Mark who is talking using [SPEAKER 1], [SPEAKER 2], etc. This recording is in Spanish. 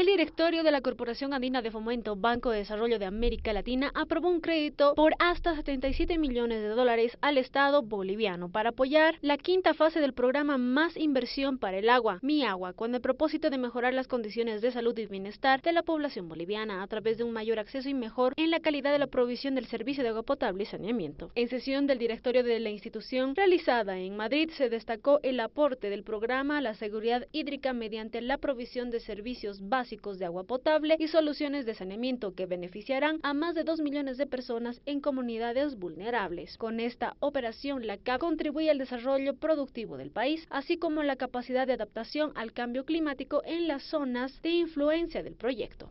[SPEAKER 1] El directorio de la Corporación Andina de Fomento Banco de Desarrollo de América Latina aprobó un crédito por hasta 77 millones de dólares al Estado boliviano para apoyar la quinta fase del programa Más Inversión para el Agua, Mi Agua, con el propósito de mejorar las condiciones de salud y bienestar de la población boliviana a través de un mayor acceso y mejor en la calidad de la provisión del servicio de agua potable y saneamiento. En sesión del directorio de la institución realizada en Madrid se destacó el aporte del programa a la seguridad hídrica mediante la provisión de servicios básicos de agua potable y soluciones de saneamiento que beneficiarán a más de 2 millones de personas en comunidades vulnerables. Con esta operación, la CAP contribuye al desarrollo productivo del país, así como la capacidad de adaptación al cambio climático en las zonas de influencia del proyecto.